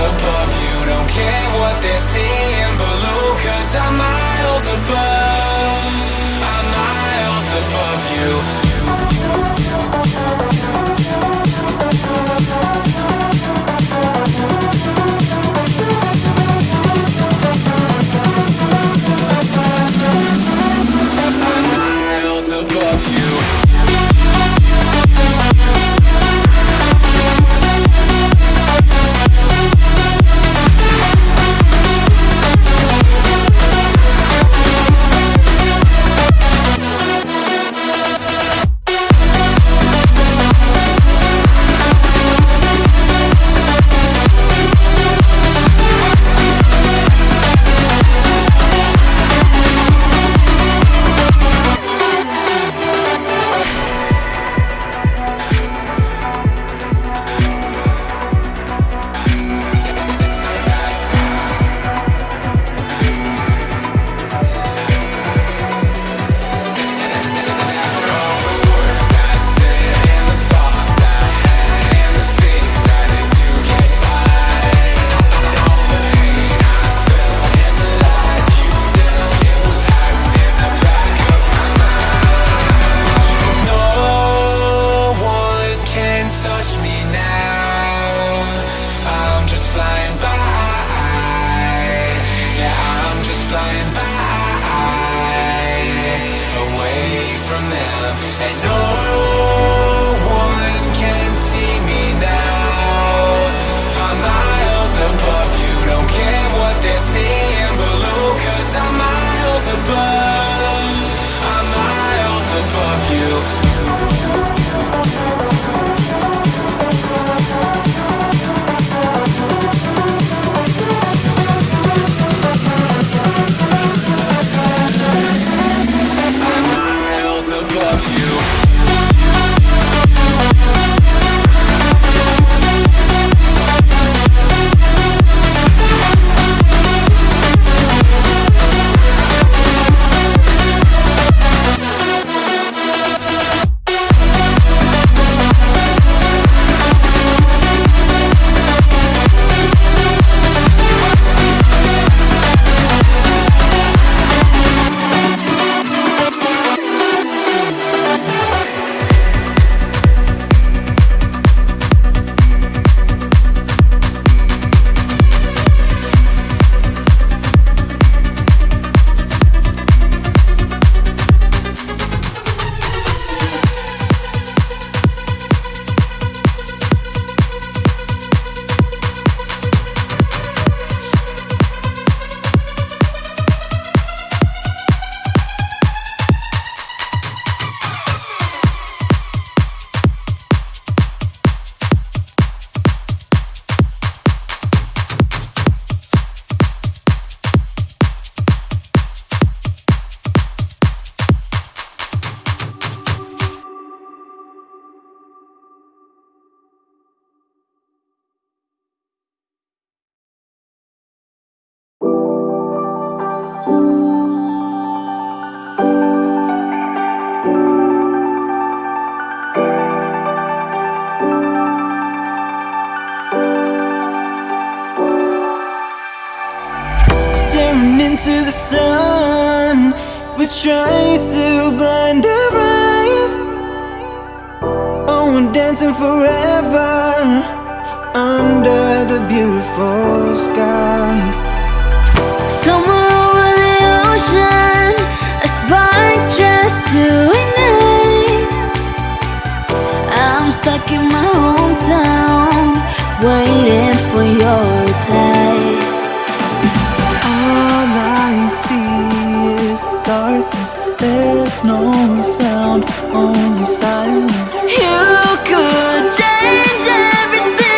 above you, don't care what they're seeing below, cause I'm miles above, touch me now. I'm just flying by. Yeah, I'm just flying into the sun, which tries to blind our eyes. Oh, we're dancing forever under the beautiful skies. Somewhere over the ocean, a spark just to ignite. I'm stuck in my hometown, waiting for your reply. darkness. There's no sound, only silence. You could change everything.